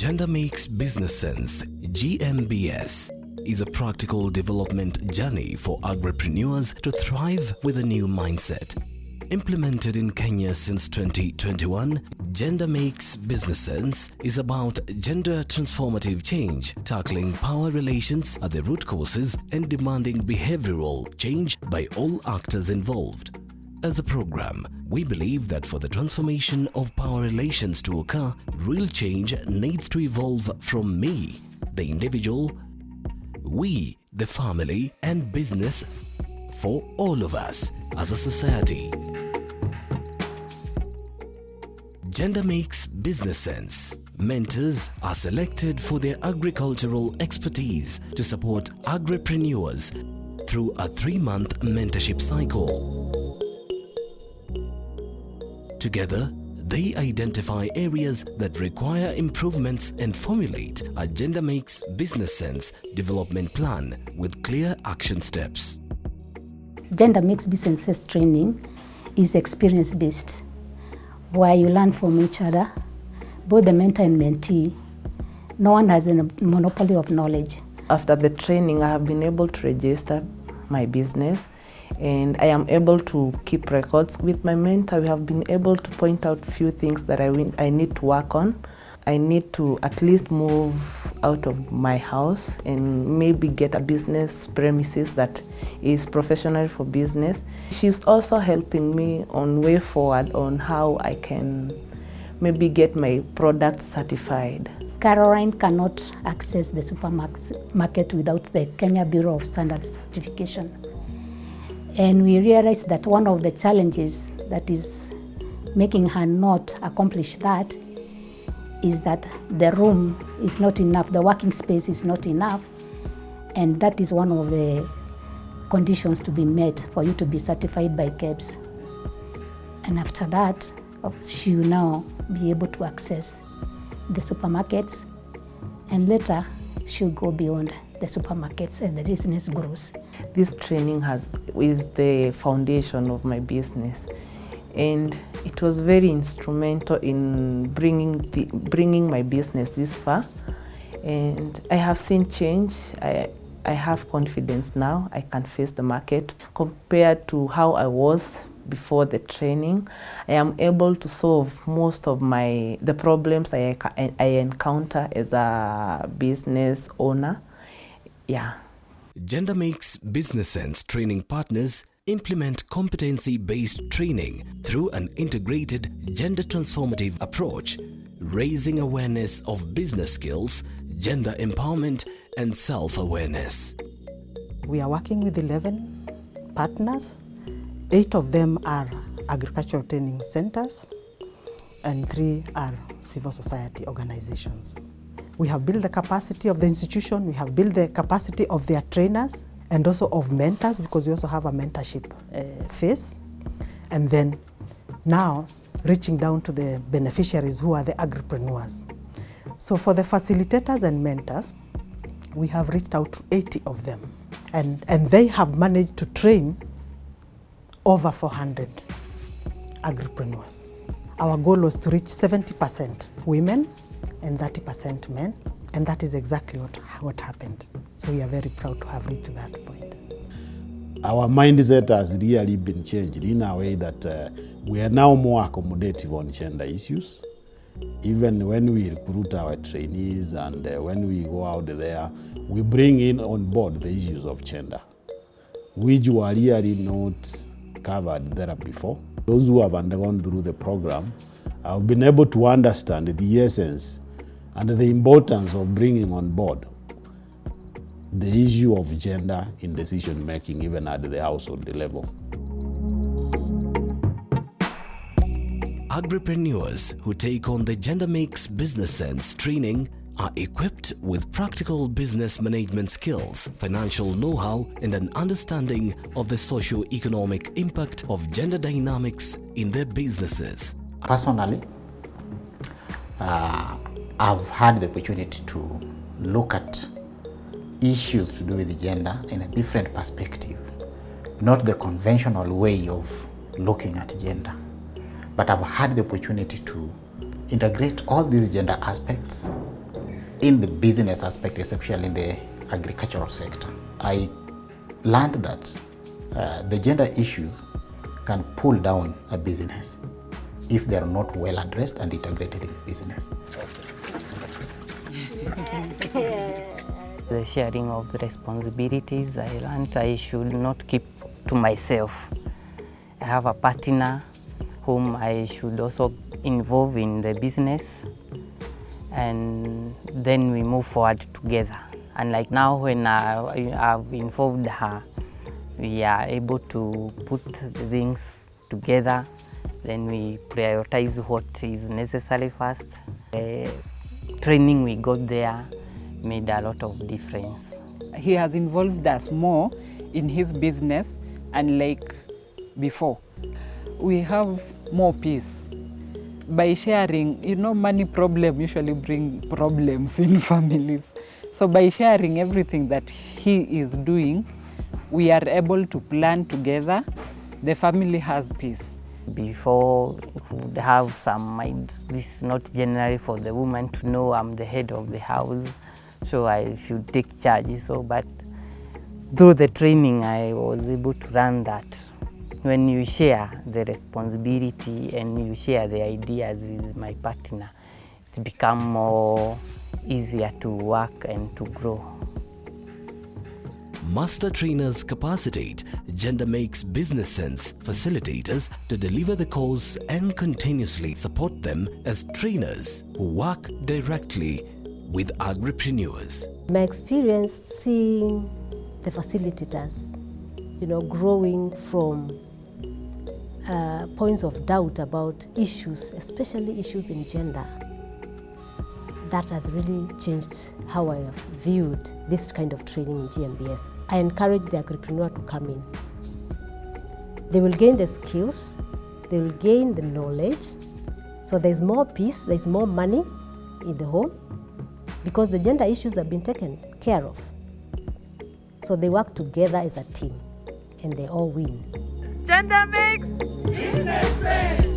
Gender Makes Business Sense, GMBS, is a practical development journey for agripreneurs to thrive with a new mindset. Implemented in Kenya since 2021, Gender Makes Business Sense is about gender transformative change, tackling power relations at the root causes and demanding behavioral change by all actors involved. As a program, we believe that for the transformation of power relations to occur, real change needs to evolve from me, the individual, we, the family, and business for all of us as a society. Gender makes business sense. Mentors are selected for their agricultural expertise to support agripreneurs through a three month mentorship cycle. Together, they identify areas that require improvements and formulate a Gender Makes Business Sense development plan with clear action steps. Gender Makes Business Sense training is experience based, where you learn from each other, both the mentor and mentee. No one has a monopoly of knowledge. After the training, I have been able to register my business and I am able to keep records. With my mentor, we have been able to point out few things that I, I need to work on. I need to at least move out of my house and maybe get a business premises that is professional for business. She's also helping me on way forward on how I can maybe get my products certified. Caroline cannot access the supermarket without the Kenya Bureau of Standards certification. And we realized that one of the challenges that is making her not accomplish that is that the room is not enough, the working space is not enough, and that is one of the conditions to be met for you to be certified by KEBS. And after that, she will now be able to access the supermarkets, and later she'll go beyond the supermarkets and the business grows. This training has is the foundation of my business, and it was very instrumental in bringing the, bringing my business this far. And I have seen change. I I have confidence now. I can face the market compared to how I was before the training. I am able to solve most of my the problems I, I encounter as a business owner. Yeah. Gender Makes Business Sense training partners implement competency based training through an integrated gender transformative approach, raising awareness of business skills, gender empowerment, and self awareness. We are working with 11 partners. Eight of them are agricultural training centers, and three are civil society organizations. We have built the capacity of the institution, we have built the capacity of their trainers and also of mentors because we also have a mentorship uh, phase. And then now reaching down to the beneficiaries who are the agripreneurs. So for the facilitators and mentors, we have reached out to 80 of them and, and they have managed to train over 400 agripreneurs. Our goal was to reach 70% women and 30% men, and that is exactly what, what happened. So we are very proud to have reached that point. Our mindset has really been changed in a way that uh, we are now more accommodative on gender issues. Even when we recruit our trainees and uh, when we go out there, we bring in on board the issues of gender, which were really not covered there before. Those who have undergone through the program have been able to understand the essence and the importance of bringing on board the issue of gender in decision making, even at the household level. Agripreneurs who take on the Gender Makes Business Sense training are equipped with practical business management skills, financial know how, and an understanding of the socio economic impact of gender dynamics in their businesses. Personally, uh, I've had the opportunity to look at issues to do with gender in a different perspective, not the conventional way of looking at gender, but I've had the opportunity to integrate all these gender aspects in the business aspect, especially in the agricultural sector. I learned that uh, the gender issues can pull down a business if they are not well addressed and integrated in the business. The sharing of the responsibilities, I learned I should not keep to myself. I have a partner whom I should also involve in the business and then we move forward together. And like now when I, I've involved her, we are able to put things together, then we prioritize what is necessary first. The training we got there made a lot of difference. he has involved us more in his business and like before. We have more peace by sharing you know money problem usually bring problems in families. So by sharing everything that he is doing we are able to plan together. The family has peace Before would have some minds, this is not generally for the woman to know I'm the head of the house, so I should take charge. So, but through the training, I was able to learn that when you share the responsibility and you share the ideas with my partner, it become more easier to work and to grow. Master trainers capacitate, Gender Makes Business Sense facilitators to deliver the course and continuously support them as trainers who work directly with agripreneurs. My experience seeing the facilitators, you know, growing from uh, points of doubt about issues, especially issues in gender, that has really changed how I have viewed this kind of training in GMBS. I encourage the agripreneur to come in. They will gain the skills, they will gain the knowledge, so there's more peace, there's more money in the home because the gender issues have been taken care of. So they work together as a team and they all win. Gender makes